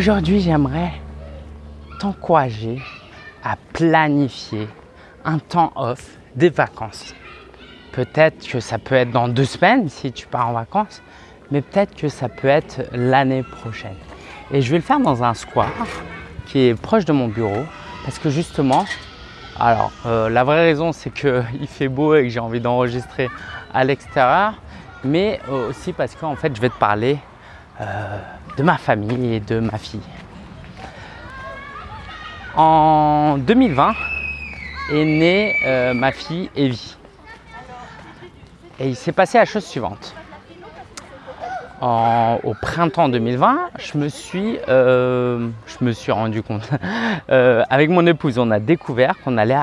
Aujourd'hui, j'aimerais t'encourager à planifier un temps off, des vacances. Peut-être que ça peut être dans deux semaines si tu pars en vacances, mais peut-être que ça peut être l'année prochaine. Et je vais le faire dans un square qui est proche de mon bureau parce que justement, alors euh, la vraie raison c'est qu'il fait beau et que j'ai envie d'enregistrer à l'extérieur, mais aussi parce qu'en fait je vais te parler euh, de ma famille et de ma fille. En 2020 est née euh, ma fille Evie. Et il s'est passé la chose suivante. au printemps 2020, je me suis, euh, je me suis rendu compte, euh, avec mon épouse, on a découvert qu'on allait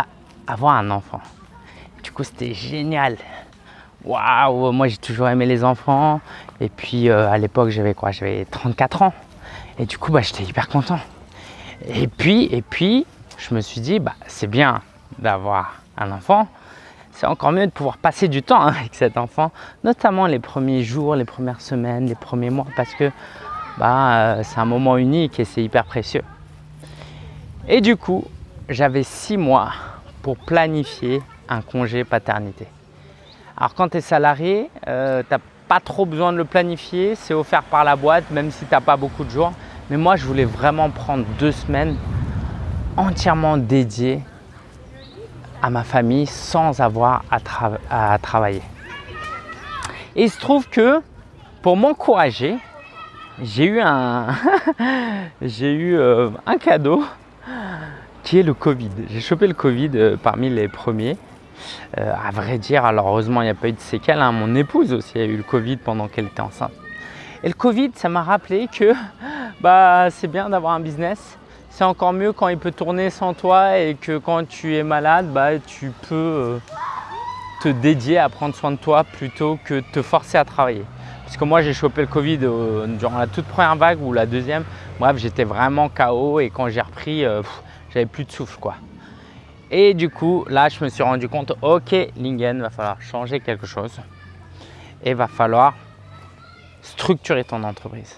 avoir un enfant. Du coup, c'était génial. Waouh, moi j'ai toujours aimé les enfants. Et puis à l'époque, j'avais quoi? J'avais 34 ans. Et du coup, bah, j'étais hyper content. Et puis, et puis, je me suis dit, bah, c'est bien d'avoir un enfant, c'est encore mieux de pouvoir passer du temps hein, avec cet enfant, notamment les premiers jours, les premières semaines, les premiers mois, parce que bah, euh, c'est un moment unique et c'est hyper précieux. Et du coup, j'avais six mois pour planifier un congé paternité. Alors quand tu es salarié, euh, tu n'as pas trop besoin de le planifier, c'est offert par la boîte, même si tu n'as pas beaucoup de jours. Mais moi, je voulais vraiment prendre deux semaines entièrement dédiées à ma famille sans avoir à, travailler. Et il se trouve que pour m'encourager, j'ai eu un, eu euh, un cadeau qui est le Covid. J'ai chopé le Covid euh, parmi les premiers. Euh, à vrai dire, alors heureusement il n'y a pas eu de séquelles. Hein. Mon épouse aussi a eu le Covid pendant qu'elle était enceinte. Et le Covid, ça m'a rappelé que bah, c'est bien d'avoir un business. C'est encore mieux quand il peut tourner sans toi et que quand tu es malade, bah, tu peux euh, te dédier à prendre soin de toi plutôt que te forcer à travailler. Parce que moi, j'ai chopé le Covid euh, durant la toute première vague ou la deuxième. Bref, j'étais vraiment KO et quand j'ai repris, j'avais plus de souffle. quoi. Et du coup, là, je me suis rendu compte, ok, Lingen, va falloir changer quelque chose. Et va falloir structurer ton entreprise.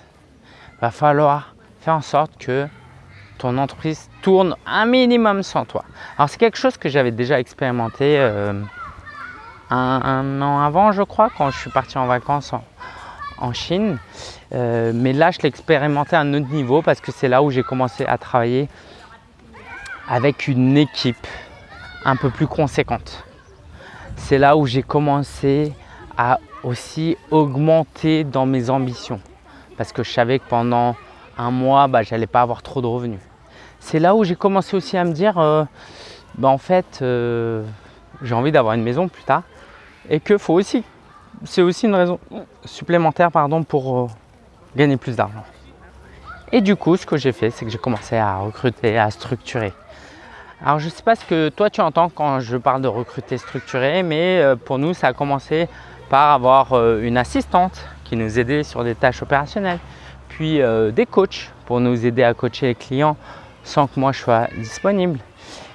Va falloir faire en sorte que ton entreprise tourne un minimum sans toi. Alors c'est quelque chose que j'avais déjà expérimenté euh, un, an avant je crois quand je suis parti en vacances en, Chine. Euh, mais là je l'ai expérimenté à un autre niveau parce que c'est là où j'ai commencé à travailler avec une équipe un peu plus conséquente. C'est là où j'ai commencé à aussi augmenter dans mes ambitions parce que je savais que pendant un mois, bah, j'allais pas avoir trop de revenus. C'est là où j'ai commencé aussi à me dire, euh, bah, en fait, euh, j'ai envie d'avoir une maison plus tard et que faut aussi, c'est aussi une raison supplémentaire pardon, pour euh, gagner plus d'argent. Et du coup, ce que j'ai fait, c'est que j'ai commencé à recruter, à structurer. Alors, je ne sais pas ce que toi tu entends quand je parle de recruter structuré, mais pour nous, ça a commencé par avoir une assistante qui nous aidait sur des tâches opérationnelles, puis des coachs pour nous aider à coacher les clients sans que moi je sois disponible.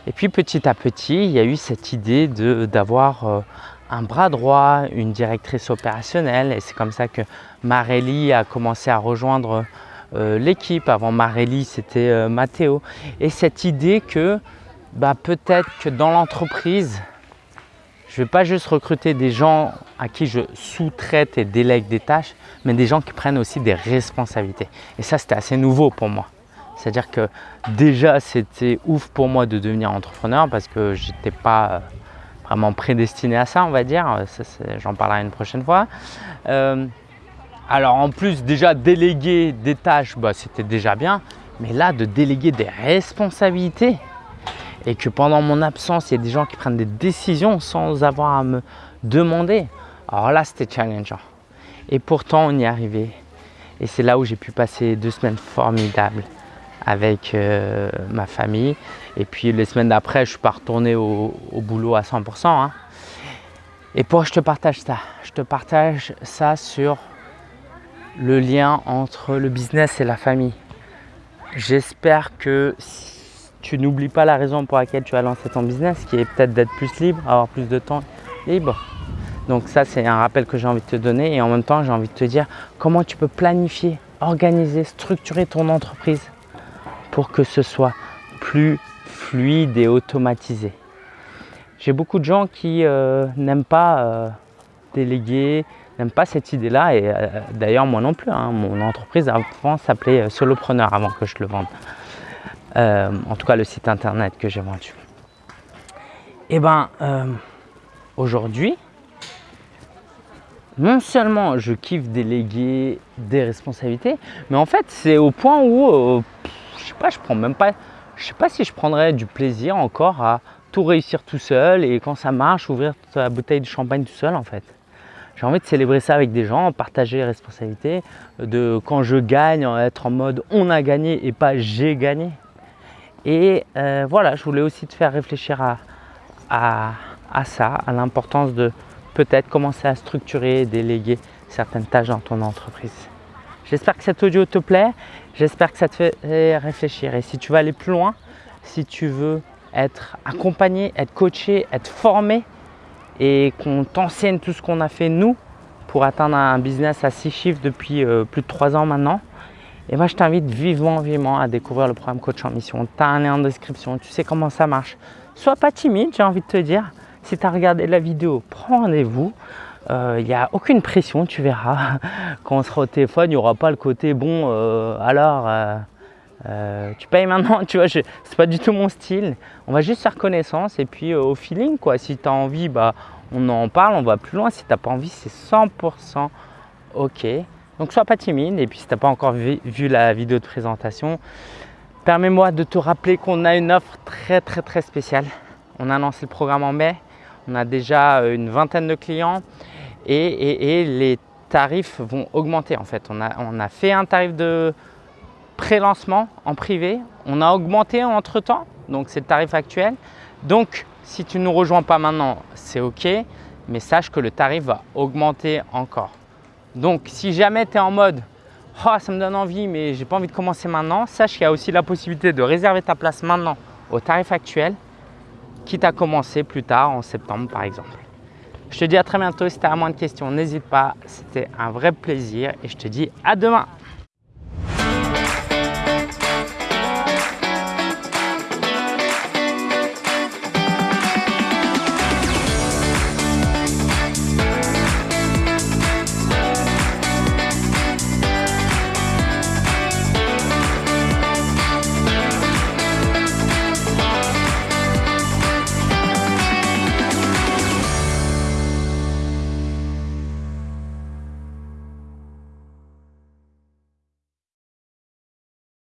Et puis petit à petit, il y a eu cette idée d'avoir euh, un bras droit, une directrice opérationnelle et c'est comme ça que Marélie a commencé à rejoindre euh, l'équipe. Avant Marélie, c'était euh, Mathéo. Et cette idée que bah, peut-être que dans l'entreprise, je ne vais pas juste recruter des gens à qui je sous-traite et délègue des tâches, mais des gens qui prennent aussi des responsabilités. Et ça, c'était assez nouveau pour moi. C'est-à-dire que déjà, c'était ouf pour moi de devenir entrepreneur parce que je n'étais pas euh, vraiment prédestiné à ça, on va dire. J'en parlerai une prochaine fois. Euh, alors en plus, déjà déléguer des tâches, bah, c'était déjà bien. Mais là, de déléguer des responsabilités et que pendant mon absence, il y a des gens qui prennent des décisions sans avoir à me demander. Alors là, c'était challengeant. Et pourtant, on y est arrivé. Et c'est là où j'ai pu passer deux semaines formidables avec euh, ma famille. Et puis les semaines d'après, je suis pas retourné au, boulot à 100%. Hein. Et pourquoi je te partage ça Je te partage ça sur le lien entre le business et la famille. J'espère que tu n'oublies pas la raison pour laquelle tu as lancé ton business, qui est peut-être d'être plus libre, avoir plus de temps libre. Donc ça, c'est un rappel que j'ai envie de te donner et en même temps, j'ai envie de te dire comment tu peux planifier, organiser, structurer ton entreprise pour que ce soit plus fluide et automatisé. J'ai beaucoup de gens qui euh, n'aiment pas euh, déléguer, n'aiment pas cette idée-là. Et euh, d'ailleurs, moi non plus. Hein. mon entreprise avant s'appelait Solopreneur avant que je le vende. En tout cas, le site internet que j'ai vendu. Et eh ben, aujourd'hui, non seulement je kiffe déléguer des responsabilités, mais en fait, c'est au point où, je sais pas, je prends même pas, je sais pas si je prendrais du plaisir encore à tout réussir tout seul et quand ça marche, ouvrir la bouteille de champagne tout seul en fait. J'ai envie de célébrer ça avec des gens, partager les responsabilités, de quand je gagne, être en mode on a gagné et pas j'ai gagné. Et euh, voilà, je voulais aussi te faire réfléchir à, ça, à l'importance de peut-être commencer à structurer et déléguer certaines tâches dans ton entreprise. J'espère que cet audio te plaît, j'espère que ça te fait réfléchir. Et si tu veux aller plus loin, si tu veux être accompagné, être coaché, être formé et qu'on t'enseigne tout ce qu'on a fait nous pour atteindre un business à six chiffres depuis euh, plus de trois ans maintenant, et moi je t'invite vivement, vivement à découvrir le programme Coach en Mission. Tu as un lien en description, tu sais comment ça marche. Sois pas timide, j'ai envie de te dire. Si tu as regardé la vidéo, prends rendez-vous. Euh, il n'y a aucune pression, tu verras. Quand on sera au téléphone, il n'y aura pas le côté bon, euh, alors euh, tu payes maintenant, tu vois, c'est pas du tout mon style. On va juste faire connaissance et puis euh, au feeling quoi. Si tu as envie, bah, on en parle, on va plus loin. Si tu n'as pas envie, c'est 100% ok. Donc sois pas timide et puis si tu n'as pas encore vu, la vidéo de présentation, permets-moi de te rappeler qu'on a une offre très très très spéciale. On a lancé le programme en mai, on a déjà euh, une vingtaine de clients et, les tarifs vont augmenter en fait. On a, on a fait un tarif de pré-lancement en privé. On a augmenté entre temps, donc c'est le tarif actuel. Donc si tu ne nous rejoins pas maintenant, c'est ok, mais sache que le tarif va augmenter encore. Donc si jamais tu es en mode oh, ça me donne envie, mais j'ai pas envie de commencer maintenant, sache qu'il y a aussi la possibilité de réserver ta place maintenant au tarif actuel, quitte à commencer plus tard en septembre par exemple. Je te dis à très bientôt. Si tu as moins de questions, n'hésite pas. C'était un vrai plaisir et je te dis à demain.